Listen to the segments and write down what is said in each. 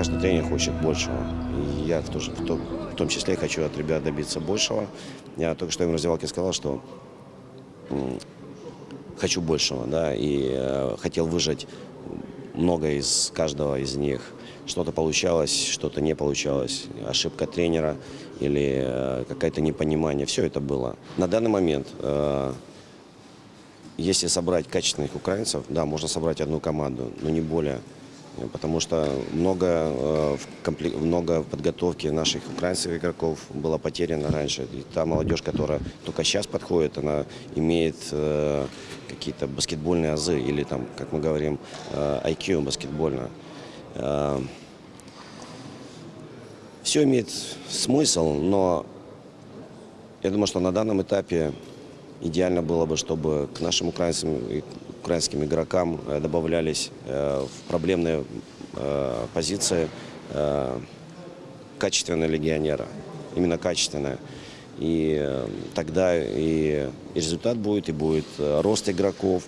каждый тренер хочет большего. И я тоже в том, в том числе хочу от ребят добиться большего. Я только что им в раздевалке сказал, что хочу большего, да, и э, хотел выжать много из каждого из них. Что-то получалось, что-то не получалось. Ошибка тренера или э, какое-то непонимание. Все это было. На данный момент, э, если собрать качественных украинцев, да, можно собрать одну команду, но не более. Э, Потому что много, э, много в подготовке наших украинских игроков было потеряно раньше. И та молодежь, которая только сейчас подходит, она имеет э, какие-то баскетбольные азы или там, как мы говорим, э, IQ баскетбольно. Все имеет смысл, но я думаю, что на данном этапе идеально было бы, чтобы к нашим украинцам, украинским игрокам э, добавлялись э, в проблемные э, позиции качественные легионеры. Именно качественные. И тогда и, результат будет, и будет рост игроков.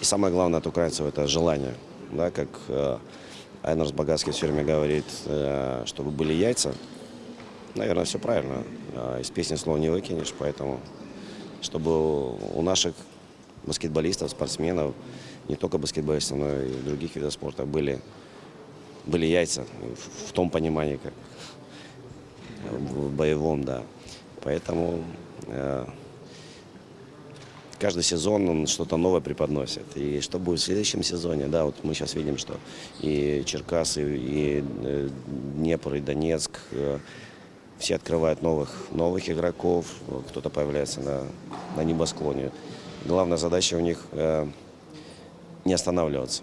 И самое главное от украинцев – это желание. Да, как Айнерс Багацкий все время говорит, чтобы были яйца. Наверное, все правильно. Из песни слова не выкинешь, поэтому чтобы у наших баскетболистов, спортсменов, не только баскетболистов, но и других видов спорта были, были яйца в, в том понимании, как в боевом, да. Поэтому э, каждый сезон он что-то новое преподносит. И что будет в следующем сезоне, да, вот мы сейчас видим, что и Черкасы, и э, Днепр, и Донецк, э, все открывают новых, новых игроков, кто-то появляется на, на небосклоне. Главная задача у них э, не останавливаться.